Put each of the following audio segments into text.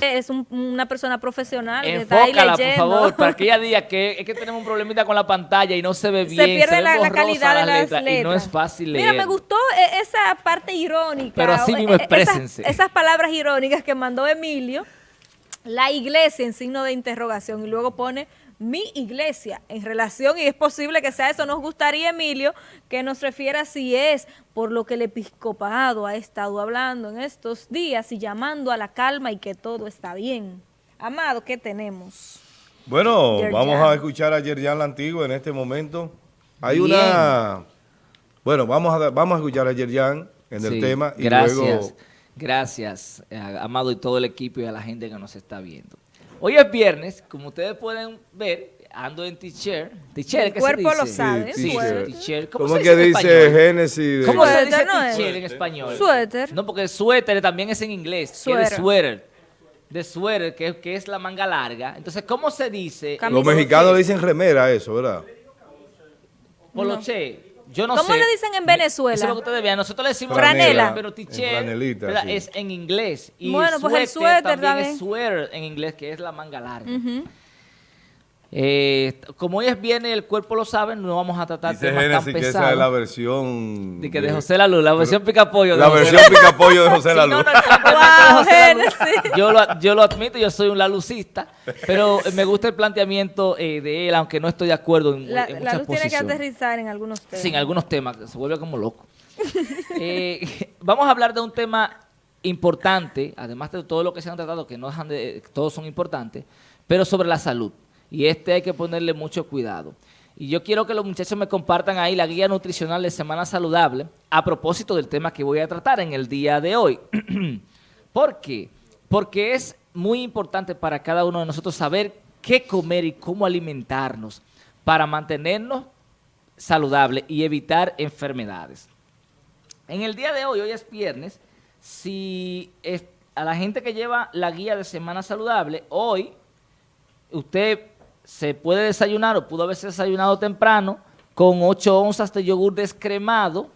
Es un- una persona profesional que está ahí Enfócala, por favor, para que ella diga que es que tenemos un problemita con la pantalla y no se ve bien. se pierde la, calidad de la las letra letras. Y no es fácil leer. Mira, me gustó eh, esa parte irónica. Pero así mismo eh, exprésense. Esas, esas palabras irónicas que mandó Emilio. La iglesia en signo de interrogación y luego pone mi iglesia en relación y es posible que sea eso. Nos gustaría, Emilio, que nos refiera si es por lo que el episcopado ha estado hablando en estos días y llamando a la calma y que todo está bien. Amado, ¿qué tenemos? Bueno, Yerjan. vamos a escuchar a Yerjan la Antigua en este momento. Hay Bien. una... Bueno, vamos a, vamos a escuchar a Yerjan en el tema y gracias, luego... gracias, eh, Amado y todo el equipo y a la gente que nos está viendo. Hoy es viernes, como ustedes pueden ver, ando en t-shirt. ¿T-shirt El qué cuerpo se lo dice? sabe, Sí, suéter. t-shirt. ¿Cómo, ¿Cómo se que dice? Génesis? de- ¿Cómo se Suéter, dice t-shirt en español? Suéter. No, porque suéter también es en inglés. es de Suéter. suéter. De suéter, que, que es la manga larga. Entonces, ¿cómo se dice? Camisa. Los mexicanos le dicen remera a eso, ¿verdad? Poloche. Yo no ¿Cómo sé. le dicen en Venezuela? Eso es lo que ustedes vean. Nosotros le decimos Franela. pero es en inglés. Y Bueno, pues el suéter también, también. es sweater en inglés, que es la manga larga. Ujú. Eh, como hoy es viernes, el cuerpo lo sabe, no vamos a tratar Dice temas tan Génesis que esa es pesados. la versión... de que de José Lalu, la versión picapollo. La versión picapollo de José Sí, Lalu. yo, lo, yo lo admito, yo soy un lalucista, pero me gusta el planteamiento eh, de él, aunque no estoy de acuerdo en, La, en la luz tiene que aterrizar en algunos temas. Sin algunos temas, se vuelve como loco. Eh, vamos a hablar de un tema importante, además de todo lo que se han tratado, que no dejan de, todos son importantes, pero sobre la salud. Y este hay que ponerle mucho cuidado. Y yo quiero que los muchachos me compartan ahí la guía nutricional de Semana Saludable a propósito del tema que voy a tratar en el día de hoy. ¿Por qué? Porque es muy importante para cada uno de nosotros saber qué comer y cómo alimentarnos para mantenernos saludables y evitar enfermedades. En el día de hoy, hoy es viernes, si a la gente que lleva la guía de Semana Saludable, hoy usted se puede desayunar o pudo haberse desayunado temprano con 8 onzas de yogur descremado,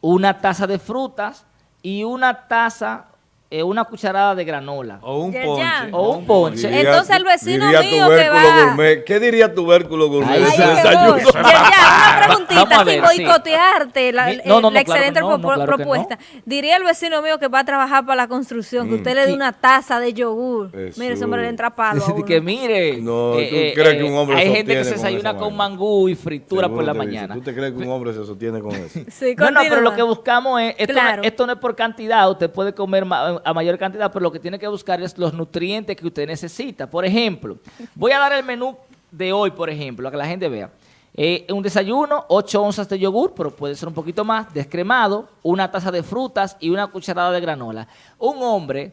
una taza de frutas y una taza, eh, una cucharada de granola. O un Ya, ponche. ya. O un ponche. Diría- Entonces el vecino diría mío que tubérculo va- gourmet. ¿Qué diría tubérculo gourmet Ay, de ese qué desayuno? Ya, ya, una preguntita sin sí. boicotearte la, eh, no, no, la excelente no, pro- no, claro que propuesta. Diría el vecino mío que va a trabajar para la construcción, que usted le dé una taza de yogur. Eso. Mire, ese hombre le entra palo que mire, No, eh, ¿tú crees que un hombre hay gente que se desayuna esa con mangú y fritura por la mañana. ¿Tú te crees que un hombre se sostiene con eso? Sí, No, no, pero lo que buscamos es, esto, no, esto no es por cantidad, usted puede comer ma- a mayor cantidad, pero lo que tiene que buscar es los nutrientes que usted necesita. Por ejemplo, voy a dar el menú de hoy, por ejemplo, a que la gente vea. Eh, un desayuno, 8 onzas de yogur, pero puede ser un poquito más, descremado, una taza de frutas y una cucharada de granola. Un hombre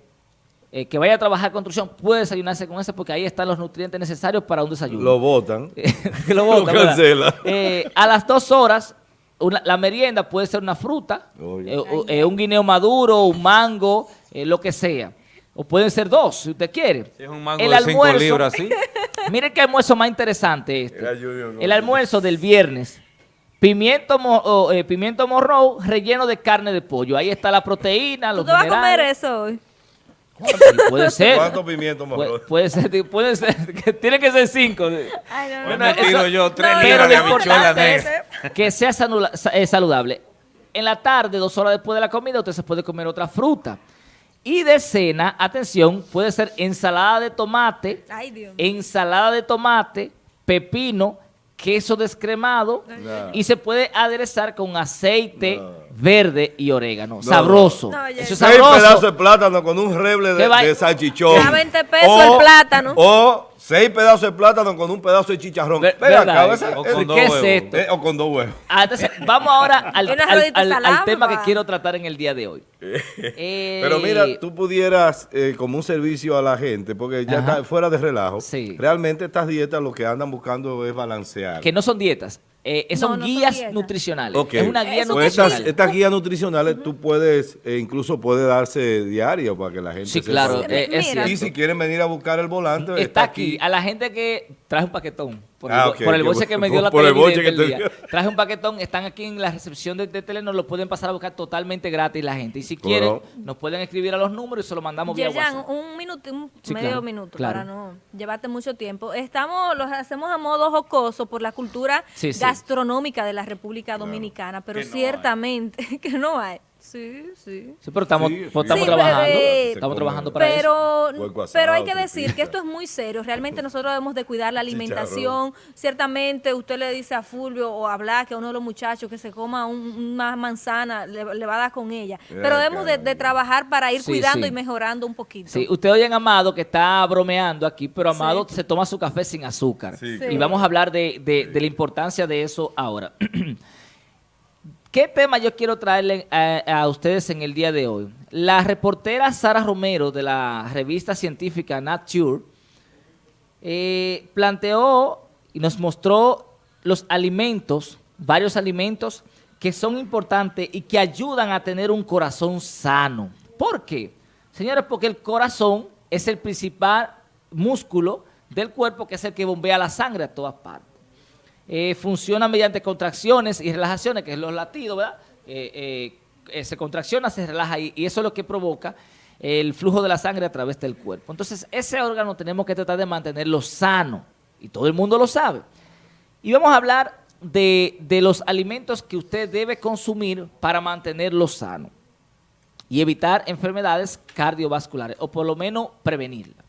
eh, que vaya a trabajar construcción puede desayunarse con eso porque ahí están los nutrientes necesarios para un desayuno. Lo votan. que lo bota, Lo cancela. Eh, a las dos horas, una- la merienda puede ser una fruta, eh, un guineo maduro, un mango, eh, lo que sea. O pueden ser dos, si usted quiere. Si es un mango El de 5 almuerzo- libras, ¿sí? Mire qué almuerzo más interesante este. El almuerzo del viernes. Pimiento, mo- eh, pimiento morro relleno de carne de pollo. Ahí está la proteína, ¿Tú los te vas a comer eso hoy? Sí, puede ser. ¿Cuántos pimientos más? Puede, puede ser, puede ser, que tiene que ser cinco. Ay, no, Hoy no. me eso- tiro yo tres libras de habichuela que sea eh, saludable. En la tarde, dos horas después de la comida, usted se puede comer otra fruta. Y de cena, atención, puede ser ensalada de tomate, Ay, Dios. ensalada de tomate, pepino, queso descremado No. y se puede aderezar con aceite No. verde y orégano. No. Sabroso. Eso es Seis pedazos de plátano con un reble ¿Qué de, de salchichón. Ya 20 pesos el plátano. O seis pedazos de plátano con un pedazo de chicharrón. Ver- acá, esa- o eh, con dos ¿Qué es huevos. esto? eh, o con dos huevos. Ah, entonces, vamos ahora al, al- tema que quiero tratar en el día de hoy. Eh, Pero mira, tú pudieras, eh, como un servicio a la gente, porque ya Ajá. está fuera de relajo, Sí. realmente estas dietas lo que andan buscando es balancear. Que no son dietas, eh, No, son no guías nutricionales. Es una guía Eso Pues nutricional. estas, estas guías nutricionales tú puedes, eh, incluso puede darse diario para que la gente Sí, sepa. claro, Sí, eh, es. Y si quieren venir a buscar el volante, Está aquí. A la gente que trae un paquetón. Por, Ah, el, por el bolche por- que me dio la por el te día. Traje un paquetón, están aquí en la recepción de, de Telenor, lo pueden pasar a buscar totalmente gratis la gente. Y si ¿Cómo quieren, no? nos pueden escribir a los números y se lo mandamos vía Yerjan, WhatsApp. un minuto, un Sí, medio claro, minuto claro. para no llevarte mucho tiempo. Estamos, los hacemos a modo jocoso por la cultura Sí, sí. gastronómica de la República Dominicana, pero Que no ciertamente que no hay. Sí, sí. Sí, pero estamos, Sí, pues, sí. estamos Sí, trabajando. bebé. Estamos trabajando para eso. Pero, pero hay que decir que esto es muy serio. Realmente nosotros debemos de cuidar la alimentación. Ciertamente usted le dice a Fulvio o a Black, a uno de los muchachos, que se coma un- una manzana, le, le va a dar con ella. Pero Eh, debemos de, trabajar para ir Sí, cuidando sí. y mejorando un poquito. Sí, usted oye a Amado que está bromeando aquí, pero Amado Sí. se toma su café sin azúcar. Sí, Sí. Y vamos a hablar de, de- de la importancia de eso ahora. ¿Qué tema yo quiero traerle a, a ustedes en el día de hoy? La reportera Sara Romero de la revista científica Nature eh, planteó y nos mostró los alimentos, varios alimentos que son importantes y que ayudan a tener un corazón sano. ¿Por qué? Señores, porque el corazón es el principal músculo del cuerpo que es el que bombea la sangre a todas partes. Eh, funciona mediante contracciones y relajaciones, que es los latidos, ¿verdad? Eh, eh, se contracciona, se relaja y, y eso es lo que provoca el flujo de la sangre a través del cuerpo. Entonces, ese órgano tenemos que tratar de mantenerlo sano y todo el mundo lo sabe. Y vamos a hablar de, de los alimentos que usted debe consumir para mantenerlo sano y evitar enfermedades cardiovasculares o por lo menos prevenirlas.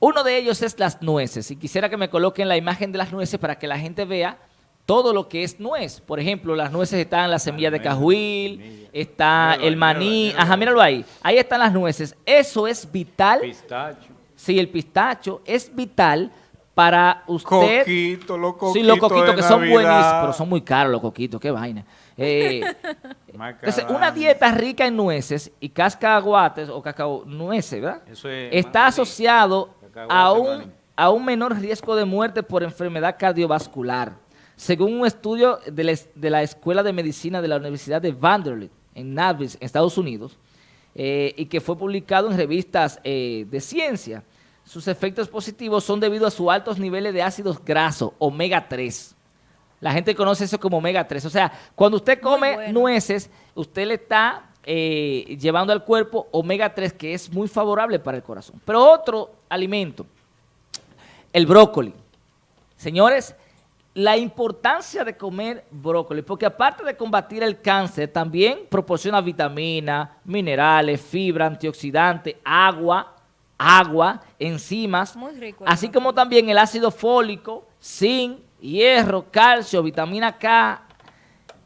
Uno de ellos es las nueces y quisiera que me coloquen la imagen de las nueces para que la gente vea todo lo que es nuez. Por ejemplo, las nueces están las semillas de cajuil, está el maní, ajá, míralo ahí. Ahí están las nueces. Eso es vital. Pistacho. Sí, el pistacho es vital para usted. Coquito, los coquitos Sí, los coquitos que son Navidad. buenísimos, pero son muy caros los coquitos, qué vaina. Eh, entonces, una dieta rica en nueces y cascaguates o cacao nueces, ¿verdad? Eso es Está asociado a un, a un menor riesgo de muerte por enfermedad cardiovascular, según un estudio de la, es- de la Escuela de Medicina de la Universidad de Vanderbilt en Nashville, en Estados Unidos, eh, y que fue publicado en revistas eh, de ciencia. Sus efectos positivos son debido a sus altos niveles de ácidos grasos, omega 3. La gente conoce eso como omega 3. O sea, cuando usted come bueno. nueces, usted le está eh, llevando al cuerpo omega 3, que es muy favorable para el corazón. Pero otro alimento, el brócoli. Señores, la importancia de comer brócoli, porque aparte de combatir el cáncer, también proporciona vitaminas, minerales, fibra, antioxidantes, agua, agua, enzimas, Muy rico el así como también el ácido fólico, zinc, hierro, calcio, vitamina K,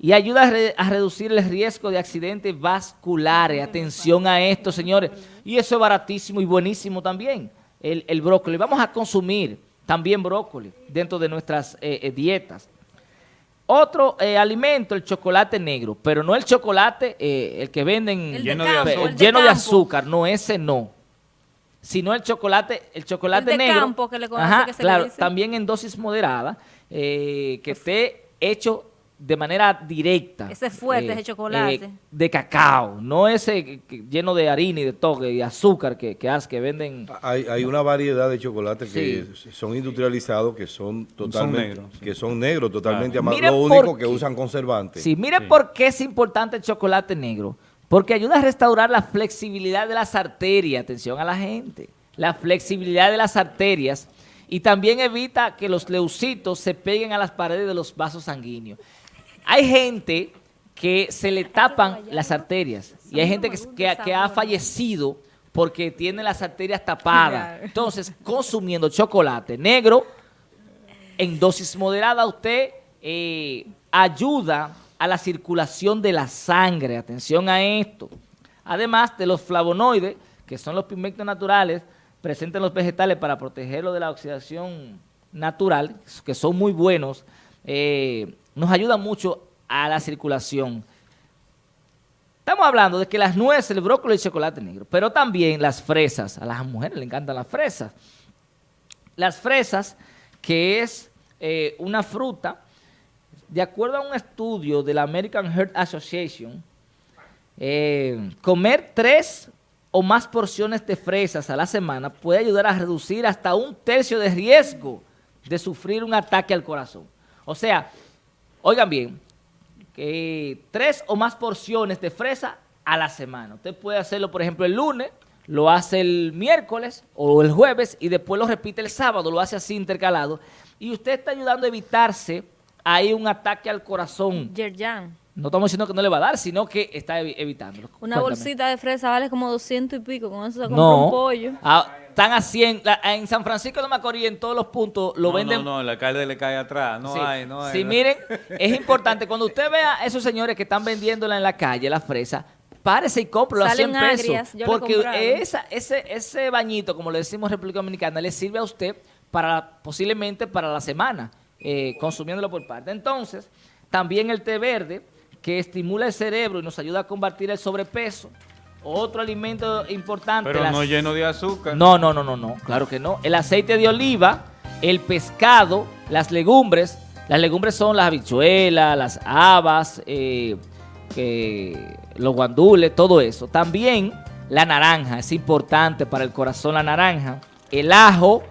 y ayuda a, re- a reducir el riesgo de accidentes vasculares. Atención a esto, señores. Y eso es baratísimo y buenísimo también, el, el brócoli. Vamos a consumir también brócoli dentro de nuestras eh, eh, dietas. Otro eh, alimento, el chocolate negro, pero no el chocolate, eh, el que venden El Lleno de campo, azúcar. el de lleno de campo. azúcar, no, ese no. Sino el chocolate, el chocolate El de negro. campo, que le conoce, Ajá, que se le claro, dice. también en dosis moderada, eh, que esté hecho de manera directa. Ese es fuerte, ese chocolate. eh, de cacao, no ese lleno de harina y de toque y azúcar que, que, que venden. Hay, hay una variedad de chocolates que son industrializados, que son totalmente, negros, sí. que son negros, totalmente Claro. amados. Lo único que usan conservantes. Sí, mire por qué es importante el chocolate negro. Porque ayuda a restaurar la flexibilidad de las arterias. Atención a la gente. La flexibilidad de las arterias. Y también evita que los leucitos se peguen a las paredes de los vasos sanguíneos. Hay gente que se le tapan las arterias. Y hay gente que, que- que ha fallecido porque tiene las arterias tapadas. Entonces, consumiendo chocolate negro, en dosis moderada usted eh, ayuda a la circulación de la sangre. Atención a esto. Además de los flavonoides, que son los pigmentos naturales presentes en los vegetales para protegerlo de la oxidación natural, que son muy buenos, eh, nos ayuda mucho a la circulación. Estamos hablando de que las nueces, el brócoli y el chocolate negro, pero también las fresas. A las mujeres le encantan las fresas. Las fresas, que es eh, una fruta, de acuerdo a un estudio de la American Heart Association, eh, comer tres o más porciones de fresas a la semana puede ayudar a reducir hasta un tercio de riesgo de sufrir un ataque al corazón. O sea, oigan bien, que tres o más porciones de fresa a la semana. Usted puede hacerlo, por ejemplo, el lunes, lo hace el miércoles o el jueves y después lo repite el sábado, lo hace así intercalado. Y usted está ayudando a evitarse ahí un ataque al corazón. Yerjan. No estamos diciendo que no le va a dar, sino que está evi- evitándolo. Una Cuéntame. bolsita de fresa vale como 200 y pico. Con eso se compra No. un pollo. Ah, están a 100. La- en San Francisco de Macorís, en todos los puntos, lo no, venden. No, no, el alcalde le cae atrás. No Sí. hay, no hay. Sí, no. miren, es importante, cuando usted vea a esos señores que están vendiéndola en la calle, la fresa, párese y cómpralo a 100 Salen pesos. agrias, yo lo he porque esa, ese, ese bañito, como le decimos en República Dominicana, le sirve a usted para posiblemente para la semana, eh, consumiéndolo por parte. Entonces, también el té verde, que estimula el cerebro y nos ayuda a combatir el sobrepeso. Otro alimento importante. Pero las- no lleno de azúcar. no, no, no, no, no, claro que no. El aceite de oliva, el pescado, las legumbres. Las legumbres son las habichuelas, las habas, eh, eh, los guandules, todo eso. También la naranja, es importante para el corazón la naranja. El ajo,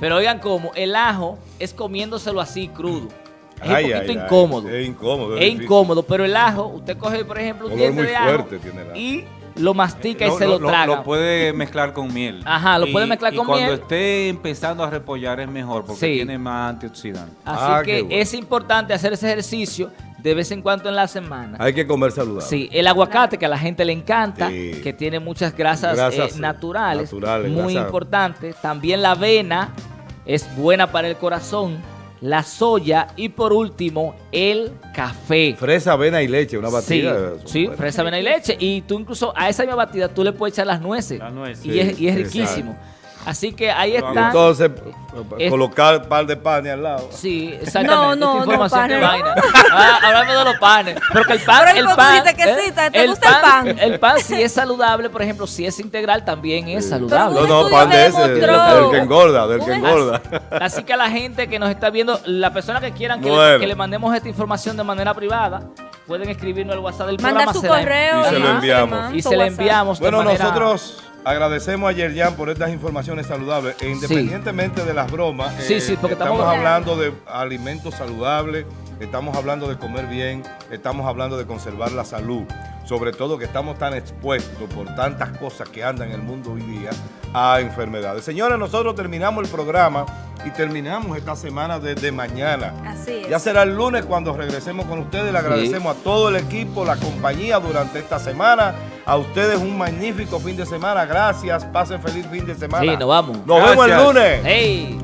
pero oigan cómo, el ajo es comiéndoselo así crudo. Es Ay, un poquito ay. incómodo. Es incómodo. Es incómodo, pero el ajo, usted coge, por ejemplo, un diente de ajo fuerte tiene el ajo. y lo mastica y Lo- se lo- traga. Lo puede mezclar con miel. Ajá, lo puede mezclar y con cuando miel. esté empezando a repollar es mejor porque Sí. tiene más antioxidantes. Así Ah, que bueno. es importante hacer ese ejercicio de vez en cuando en la semana. Hay que comer saludable. Sí, el aguacate que a la gente le encanta, Sí. que tiene muchas grasas, Grasas, eh, naturales, naturales, muy grasas. importante. También la avena es buena para el corazón, la soya y por último el café. Fresa, avena y leche, una batida. sí, fresa, avena y leche. Y tú incluso a esa misma batida tú le puedes echar las nueces. Las nueces. Y, es, y es riquísimo. Así que ahí Lo está. entonces, Es- colocar un par de panes al lado. Sí, exactamente. No, no, Esta no, información panes, vaina. Ah, hablando de los panes. Porque el pan, Pero el tú pan, dijiste que sí, ¿te- te gusta el pan? El pan si es saludable, por ejemplo, si es integral también es saludable. No, no, pan de ese, del que engorda, del que engorda. Así que a la gente que nos está viendo, la persona que quieran que, Bueno. le, que le mandemos esta información de manera privada, pueden escribirnos al WhatsApp del Manda programa. su se la- correo Y se lo enviamos. manda Y su se WhatsApp. enviamos de Bueno, manera- nosotros agradecemos a Yerjan por estas informaciones saludables e independientemente de las bromas, Sí, eh, sí, porque estamos, estamos- hablando de alimentos saludables, estamos hablando de comer bien, estamos hablando de conservar la salud, sobre todo que estamos tan expuestos por tantas cosas que andan en el mundo hoy día a enfermedades. Señores, nosotros terminamos el programa y terminamos esta semana desde mañana. Así es. Ya será el lunes cuando regresemos con ustedes. Le agradecemos a todo el equipo, la compañía durante esta semana. A ustedes un magnífico fin de semana. Gracias. Pasen feliz fin de semana. Sí, nos vamos. Nos vemos el lunes. ¡Hey!